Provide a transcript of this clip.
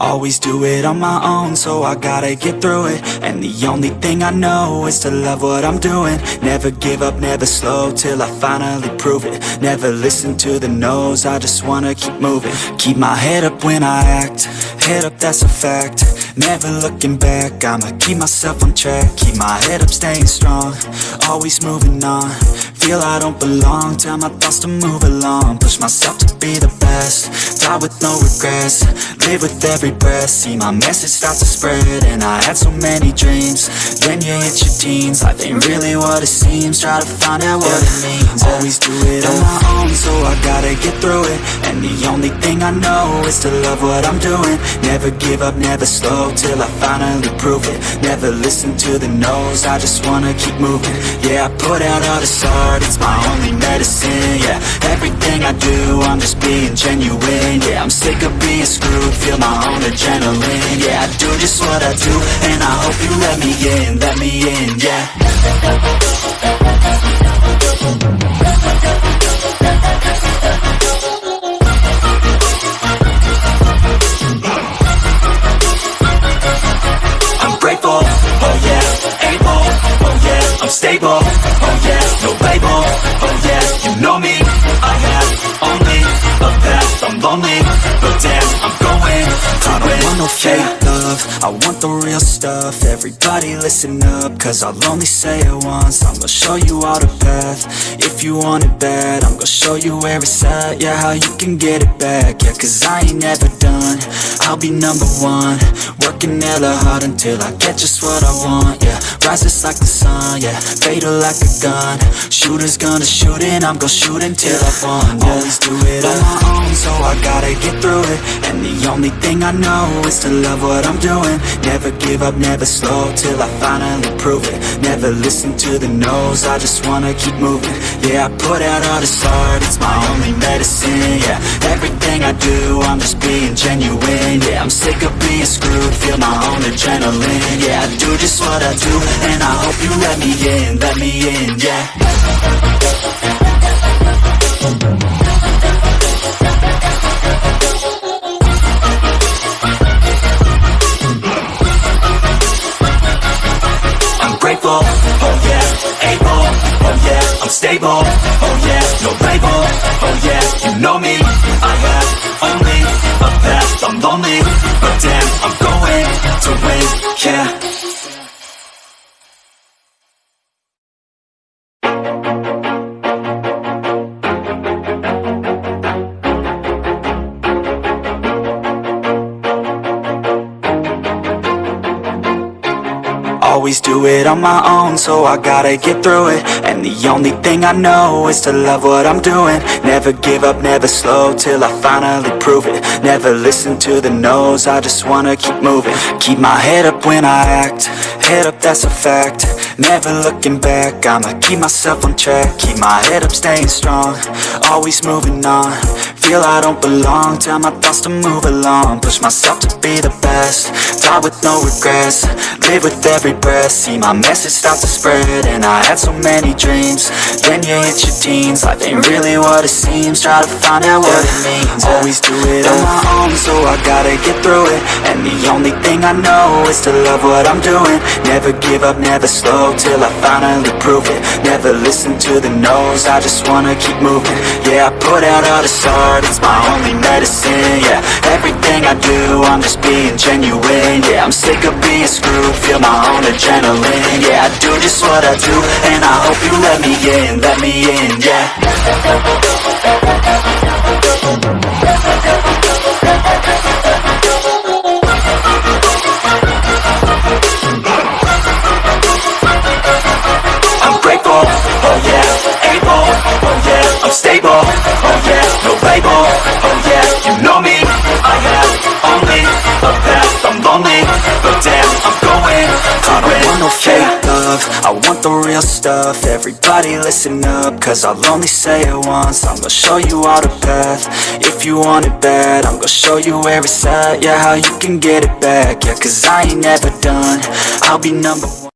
Always do it on my own, so I gotta get through it. And the only thing I know is to love what I'm doing. Never give up, never slow, till I finally prove it. Never listen to the no's, I just wanna keep moving. Keep my head up when I act, head up that's a fact. Never looking back, I'ma keep myself on track. Keep my head up, staying strong, always moving on Feel I don't belong, tell my thoughts to move along. Push myself to be the best, die with no regrets. Live with every breath, see my message start to spread And I had so many dreams, then you hit your teens. Life ain't really what it seems, try to find out what it means. Always do it on my own, so I gotta get through it And the only thing I know is to love what I'm doing. Never give up, never slow, till I finally prove it. Never listen to the no's, I just wanna keep moving. Yeah, I put out all this art, it's my only medicine Yeah, everything I do, I'm just being genuine Yeah, I'm sick of being screwed, feel my own adrenaline Yeah, I do just what I do, and I hope you let me in, let me in, yeah yeah, no label, oh yeah, you know me, I have only a path, I'm lonely, but damn, I'm going. I don't want no fake love, I want the real stuff, everybody listen up, cause I'll only say it once, I'm gonna show you all the path, if you want it bad, I'm gonna show you where it's at, yeah, how you can get it back, yeah, cause I ain't never done, I'll be number one, working hella hard until I get just what I want, yeah Rises like the sun, yeah Fatal like a gun. Shooters gonna shoot and I'm gonna shoot until I won, yeah. Always do it on my own, so I gotta get through it. And the only thing I know is to love what I'm doing. Never give up, never slow, till I finally prove it. Never listen to the no's, I just wanna keep moving. Yeah, I put out all this art, it's my only medicine, yeah. Everything I do, I'm just being genuine, yeah. I'm sick of being screwed, feel my own adrenaline Yeah, I do just what I do, and I hope you let me in, let me in, yeah I'm oh yeah, able, oh, oh yeah, I'm stable, Always do it on my own, so I gotta get through it. And the only thing I know is to love what I'm doing. Never give up, never slow, till I finally prove it. Never listen to the no's, I just wanna keep moving. Keep my head up when I act, head up that's a fact. Never looking back, I'ma keep myself on track. Keep my head up, staying strong, always moving on Feel I don't belong, tell my thoughts to move along. Push myself to be the best, die with no regrets. Live with every breath, see my message start to spread And I had so many dreams, then you hit your teens. Life ain't really what it seems, try to find out what it means. Always do it on my own, so I gotta get through it. And the only thing I know is to love what I'm doing. Never give up, never slow, till I finally prove it. Never listen to the no's, I just wanna keep moving. Yeah, I put out all this it's my only medicine, yeah. Everything I do, I'm just being genuine, yeah. I'm sick of being screwed, feel my own adrenaline Yeah, I do just what I do, and I hope you let me in, let me in, yeah I'm going I don't want no fake love, I want the real stuff. Everybody listen up, cause I'll only say it once. I'm gonna show you all the path, if you want it bad I'm gonna show you where it's at, yeah, how you can get it back. Yeah, cause I ain't never done, I'll be number